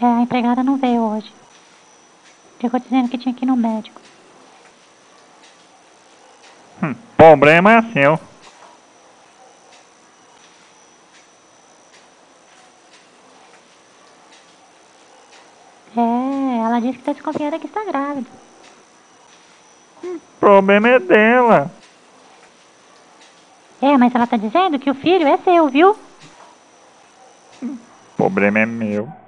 É a empregada não veio hoje. Ficou dizendo que tinha que ir no médico. Hum, problema é seu. É, ela disse que tá desconfiada que está grávida. Hum, problema é dela. É, mas ela tá dizendo que o filho é seu, viu? Hum, problema é meu.